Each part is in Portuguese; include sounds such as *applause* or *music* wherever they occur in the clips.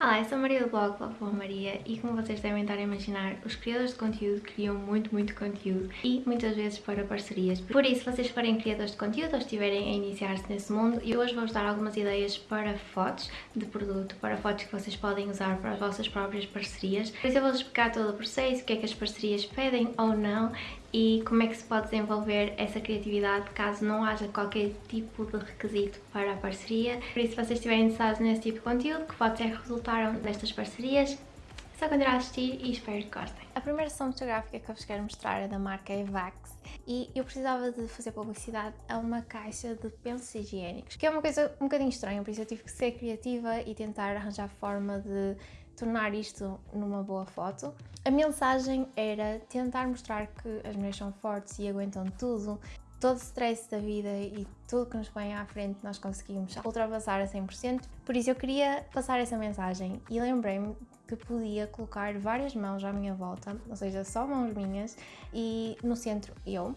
Olá, eu sou a Maria do blog Boa Maria e como vocês devem estar a imaginar, os criadores de conteúdo criam muito, muito conteúdo e muitas vezes para parcerias. Por isso, se vocês forem criadores de conteúdo ou estiverem a iniciar-se nesse mundo, eu hoje vou-vos dar algumas ideias para fotos de produto, para fotos que vocês podem usar para as vossas próprias parcerias. Por isso eu vou-vos explicar todo o processo, o que é que as parcerias pedem ou não e como é que se pode desenvolver essa criatividade caso não haja qualquer tipo de requisito para a parceria. Por isso, se vocês estiverem interessados nesse tipo de conteúdo, que pode ser que resultaram destas parcerias, é só continuar a assistir e espero que gostem. A primeira sessão fotográfica que eu vos quero mostrar é da marca Evax e eu precisava de fazer publicidade a uma caixa de pensos higiênicos, que é uma coisa um bocadinho estranha, por isso eu tive que ser criativa e tentar arranjar forma de tornar isto numa boa foto. A mensagem era tentar mostrar que as mulheres são fortes e aguentam tudo, todo o stress da vida e tudo que nos vem à frente nós conseguimos ultrapassar a 100%. Por isso eu queria passar essa mensagem e lembrei-me que podia colocar várias mãos à minha volta, ou seja, só mãos minhas e no centro eu.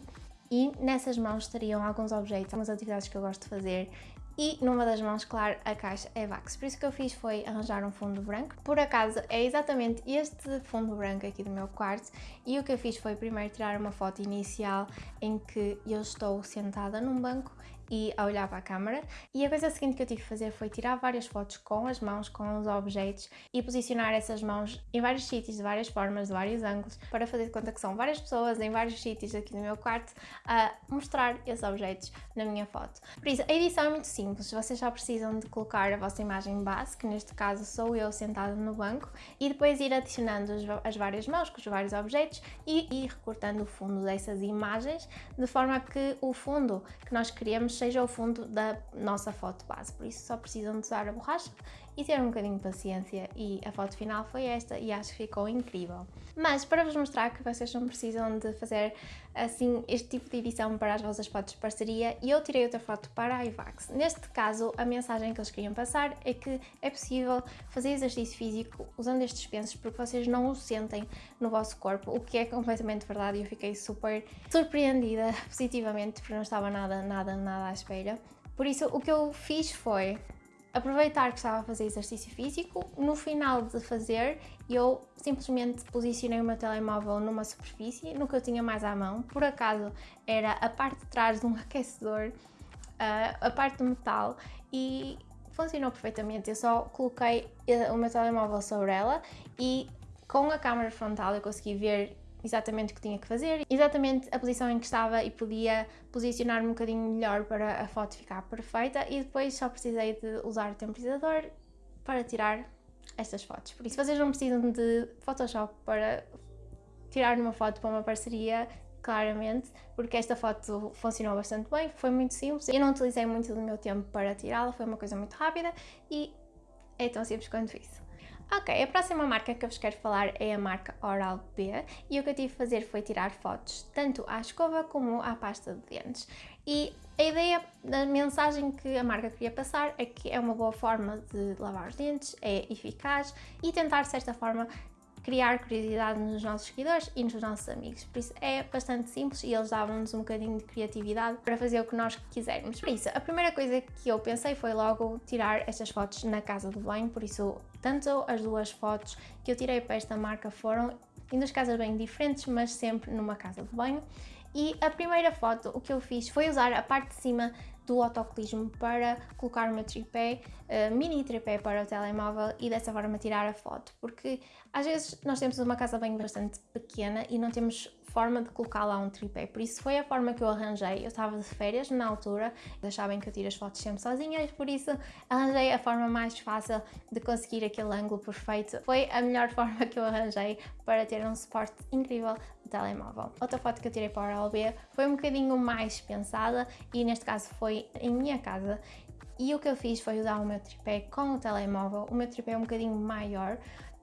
E nessas mãos estariam alguns objetos, algumas atividades que eu gosto de fazer e numa das mãos, claro, a caixa é Vax. Por isso que eu fiz foi arranjar um fundo branco. Por acaso é exatamente este fundo branco aqui do meu quarto e o que eu fiz foi primeiro tirar uma foto inicial em que eu estou sentada num banco e a olhar para a câmera. E a coisa seguinte que eu tive que fazer foi tirar várias fotos com as mãos, com os objetos e posicionar essas mãos em vários sítios, de várias formas, de vários ângulos, para fazer de conta que são várias pessoas em vários sítios aqui no meu quarto a mostrar esses objetos na minha foto. Por isso, a edição é muito simples, vocês só precisam de colocar a vossa imagem base, que neste caso sou eu sentada no banco, e depois ir adicionando as várias mãos com os vários objetos e ir recortando o fundo dessas imagens, de forma que o fundo que nós queremos seja o fundo da nossa foto base, por isso só precisam de usar a borracha e ter um bocadinho de paciência e a foto final foi esta e acho que ficou incrível. Mas para vos mostrar que vocês não precisam de fazer assim este tipo de edição para as vossas fotos de parceria, eu tirei outra foto para a iVax. Neste caso, a mensagem que eles queriam passar é que é possível fazer exercício físico usando estes pensos porque vocês não o sentem no vosso corpo, o que é completamente verdade e eu fiquei super surpreendida *laughs* positivamente porque não estava nada, nada, nada à espera. Por isso, o que eu fiz foi aproveitar que estava a fazer exercício físico, no final de fazer eu simplesmente posicionei o meu telemóvel numa superfície, no que eu tinha mais à mão, por acaso era a parte de trás de um *laughs* aquecedor, uh, a parte do metal e funcionou perfeitamente, eu só coloquei eh, o meu telemóvel sobre ela e com a câmera frontal eu consegui ver exatamente o que tinha que fazer, exatamente a posição em que estava e podia posicionar-me um bocadinho melhor para a foto ficar perfeita e depois só precisei de usar o temporizador para tirar estas fotos. Por isso vocês não precisam de Photoshop para tirar uma foto para uma parceria, claramente, porque esta foto funcionou bastante bem, foi muito simples, eu não utilizei muito do meu tempo para tirá-la, foi uma coisa muito rápida e é tão simples quanto isso. Ok, a próxima marca que eu vos quero falar é a marca Oral-B e o que eu tive de fazer foi tirar fotos tanto à escova como à pasta de dentes. E a ideia, a mensagem que a marca queria passar é que é uma boa forma de lavar os dentes, é eficaz e tentar de certa forma criar curiosidade nos nossos seguidores e nos nossos amigos. Por isso é bastante simples e eles davam-nos um bocadinho de criatividade para fazer o que nós quisermos. Por isso, a primeira coisa que eu pensei foi logo tirar estas fotos na casa do banho, por isso tanto as duas fotos que eu tirei para esta marca foram em duas casas bem diferentes, mas sempre numa casa de banho. E a primeira foto, o que eu fiz foi usar a parte de cima do autocolismo para colocar o meu tripé, uh, mini tripé para o telemóvel e dessa forma tirar a foto, porque às vezes nós temos uma casa bem bastante pequena e não temos forma de colocar lá um tripé, por isso foi a forma que eu arranjei, eu estava de férias na altura, sabem que eu tiro as fotos sempre sozinha, e por isso arranjei a forma mais fácil de conseguir aquele ângulo perfeito, foi a melhor *laughs* forma que eu arranjei para ter um suporte incrível telemóvel. Outra foto que eu tirei para o Oral-B foi um bocadinho mais pensada e neste caso foi em minha casa. E o que eu fiz foi usar o meu tripé com o telemóvel, o meu tripé é um bocadinho maior,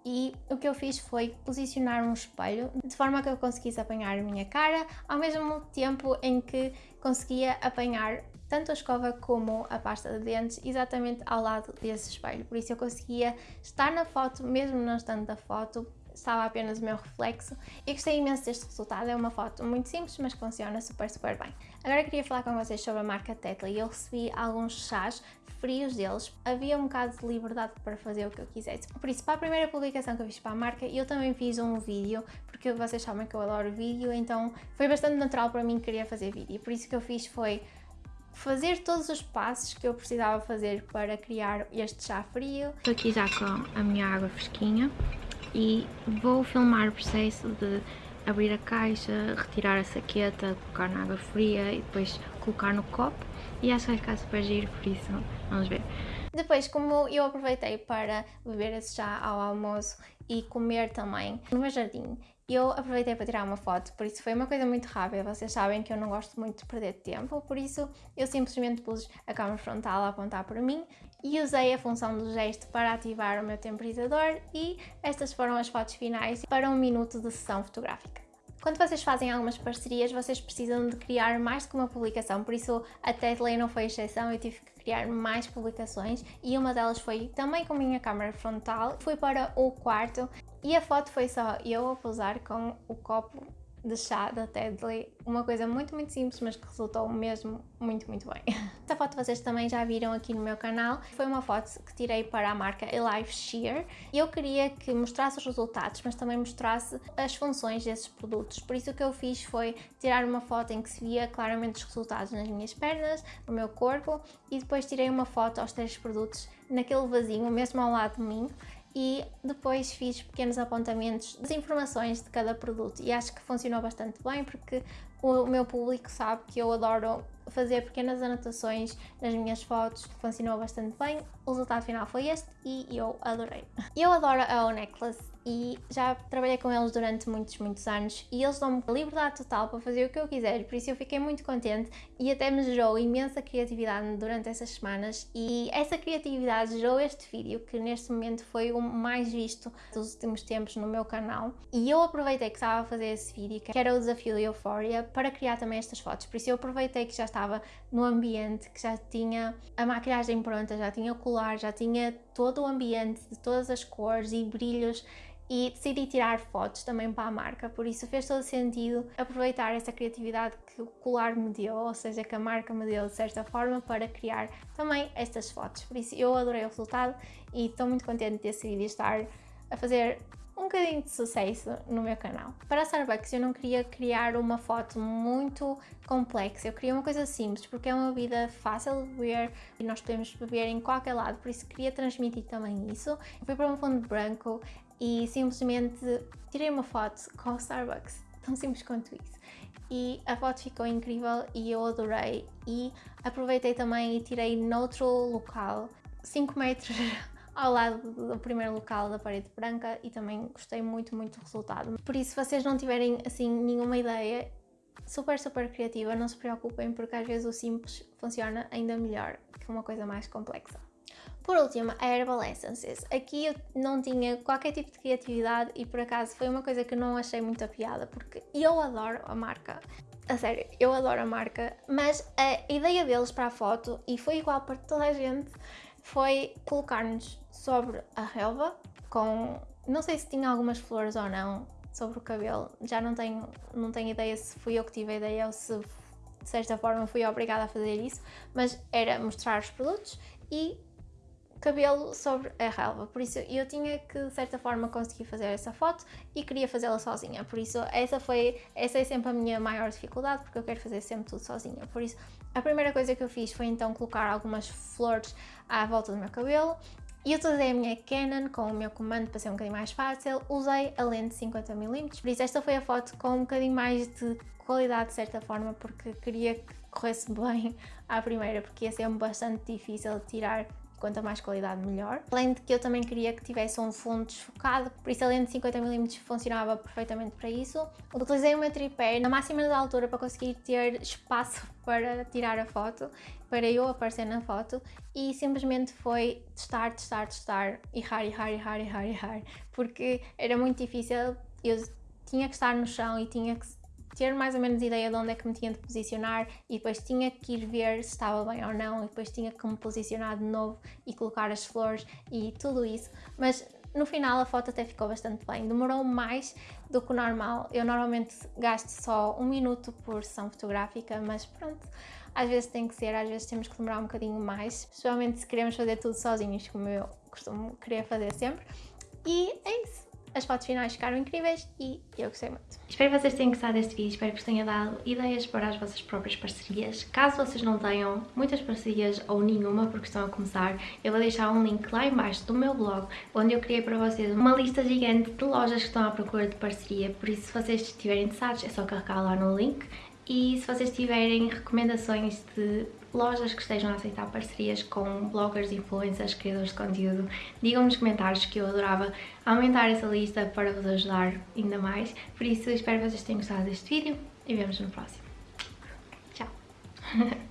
e o que eu fiz foi posicionar um espelho de forma que eu conseguisse apanhar a minha cara ao mesmo tempo em que conseguia apanhar tanto a escova como a pasta de dentes exatamente ao lado desse espelho, por isso eu conseguia estar na foto mesmo não estando da foto estava apenas o meu reflexo e gostei imenso deste resultado, é uma foto muito simples mas que funciona super super bem. Agora queria falar com vocês sobre a marca Tetley eu recebi alguns chás frios deles, havia um bocado de liberdade para fazer o que eu quisesse. Por isso, para a primeira publicação que eu fiz para a marca, eu também fiz um vídeo, porque vocês sabem que eu adoro vídeo, então foi bastante natural para mim querer fazer vídeo. Por isso que eu fiz foi fazer todos os passos que eu precisava fazer para criar este chá frio. Estou aqui já com a minha água fresquinha e vou filmar o processo de abrir a caixa, retirar a saqueta, colocar na água fria e depois colocar no copo e acho que vai ficar super giro, por isso vamos ver. Depois, como eu aproveitei para beber esse chá ao almoço e comer também no meu jardim, eu aproveitei para tirar uma foto, por isso foi uma coisa muito rápida, vocês sabem que eu não gosto muito de perder tempo, por isso eu simplesmente pus a câmera frontal a apontar para mim e usei a função do gesto para ativar o meu temporizador e estas foram as fotos finais para um minuto de sessão fotográfica. Quando vocês fazem algumas parcerias, vocês precisam de criar mais que uma publicação, por isso a Tetley não foi exceção, eu tive que criar mais publicações e uma delas foi também com a minha câmera frontal. Fui para o quarto e a foto foi só eu a pousar com o copo de chá da Tedley, uma coisa muito muito simples, mas que resultou mesmo muito muito bem. *laughs* Esta foto vocês também já viram aqui no meu canal, foi uma foto que tirei para a marca Alive Sheer. E eu queria que mostrasse os resultados, mas também mostrasse as funções desses produtos, por isso o que eu fiz foi tirar uma foto em que se via claramente os resultados nas minhas pernas, no meu corpo e depois tirei uma foto aos três produtos naquele vasinho, mesmo ao lado de mim, e depois fiz pequenos apontamentos das informações de cada produto e acho que funcionou bastante bem porque o meu público sabe que eu adoro fazer pequenas anotações nas minhas fotos, funcionou bastante bem. O resultado final foi este e eu adorei. Eu adoro a O-Necklace e já trabalhei com eles durante muitos, muitos anos e eles dão-me liberdade total para fazer o que eu quiser, por isso eu fiquei muito contente e até me gerou imensa criatividade durante essas semanas. E essa criatividade gerou este vídeo que neste momento foi o mais visto dos últimos tempos no meu canal. E eu aproveitei que estava a fazer esse vídeo, que era o desafio de Euphoria, para criar também estas fotos, por isso eu aproveitei que já estava no ambiente, que já tinha a maquilhagem pronta, já tinha o colar, já tinha todo o ambiente de todas as cores e brilhos e decidi tirar fotos também para a marca, por isso fez todo sentido aproveitar essa criatividade que o colar me deu, ou seja, que a marca me deu de certa forma para criar também estas fotos. Por isso eu adorei o resultado e estou muito contente de decidir estar a fazer um bocadinho de sucesso no meu canal. Para a Starbucks eu não queria criar uma foto muito complexa, eu queria uma coisa simples, porque é uma bebida fácil de beber e nós podemos beber em qualquer lado, por isso queria transmitir também isso. Eu fui para um fundo branco e simplesmente tirei uma foto com o Starbucks, *laughs* tão simples quanto isso. E a foto ficou incrível e eu adorei e aproveitei também e tirei noutro local, 5 metros ao lado do primeiro local da parede branca e também gostei muito, muito do resultado. Por isso, se vocês não tiverem assim nenhuma ideia super, super criativa, não se preocupem porque às vezes o simples funciona ainda melhor que uma coisa mais complexa. Por último, a Herbal Essences. Aqui eu não tinha qualquer tipo de criatividade e por acaso foi uma coisa que não achei muita piada porque eu adoro a marca. A sério, eu adoro a marca, mas a ideia deles para a foto, e foi igual para toda a gente, foi colocar-nos sobre a relva com, não sei se tinha algumas flores ou não, sobre o cabelo, já não tenho, não tenho ideia se fui eu que tive a ideia ou se de certa forma fui obrigada a fazer isso, mas era mostrar os produtos e cabelo sobre a relva, por isso eu tinha que de certa forma conseguir fazer essa foto e queria fazê-la sozinha, por isso essa foi, essa é sempre a minha maior dificuldade porque eu quero fazer sempre tudo sozinha, por isso a primeira coisa que eu fiz foi então colocar algumas flores à volta do meu cabelo. E utilizei a minha Canon com o meu comando para ser um bocadinho mais fácil, usei a lente 50mm, por isso esta foi a foto com um bocadinho mais de qualidade de certa forma porque queria que corresse *laughs* bem à primeira porque ia ser bastante difícil tirar quanto mais qualidade melhor. Além de que eu também queria que tivesse um fundo desfocado, por isso a lente de 50mm funcionava perfeitamente para isso. Utilizei o meu tripé na máxima da altura para conseguir ter espaço *laughs* para tirar a foto, para eu aparecer na foto e simplesmente foi testar, testar, testar, errar, errar, errar, errar, errar, porque era muito difícil, eu tinha que estar no chão e tinha que ter mais ou menos ideia de onde é que me tinha de posicionar e depois tinha que ir ver se estava bem ou não e depois tinha que me posicionar de novo e colocar as flores e tudo isso, mas no final a foto até ficou bastante bem, demorou mais do que o normal. Eu normalmente gasto só um minuto por sessão fotográfica, mas pronto, às vezes tem que ser, às vezes temos que demorar um bocadinho mais, especialmente se queremos fazer tudo sozinhos, como eu costumo querer fazer sempre. E é isso. As fotos finais ficaram incríveis e eu gostei muito. Espero que vocês tenham gostado deste vídeo, espero que vos tenha dado ideias para as vossas próprias parcerias. Caso vocês não tenham muitas parcerias ou nenhuma porque estão a começar, eu vou deixar um link lá embaixo do meu blog, onde eu criei para vocês uma lista gigante de lojas que estão à procura de parceria, por isso se vocês estiverem interessados é só carregar lá no link e se vocês tiverem recomendações de lojas que estejam a aceitar parcerias com bloggers, influencers, criadores de conteúdo, digam nos comentários que eu adorava aumentar essa lista para vos ajudar ainda mais. Por isso, espero que vocês tenham gostado deste vídeo e vemos no próximo. Tchau! *laughs*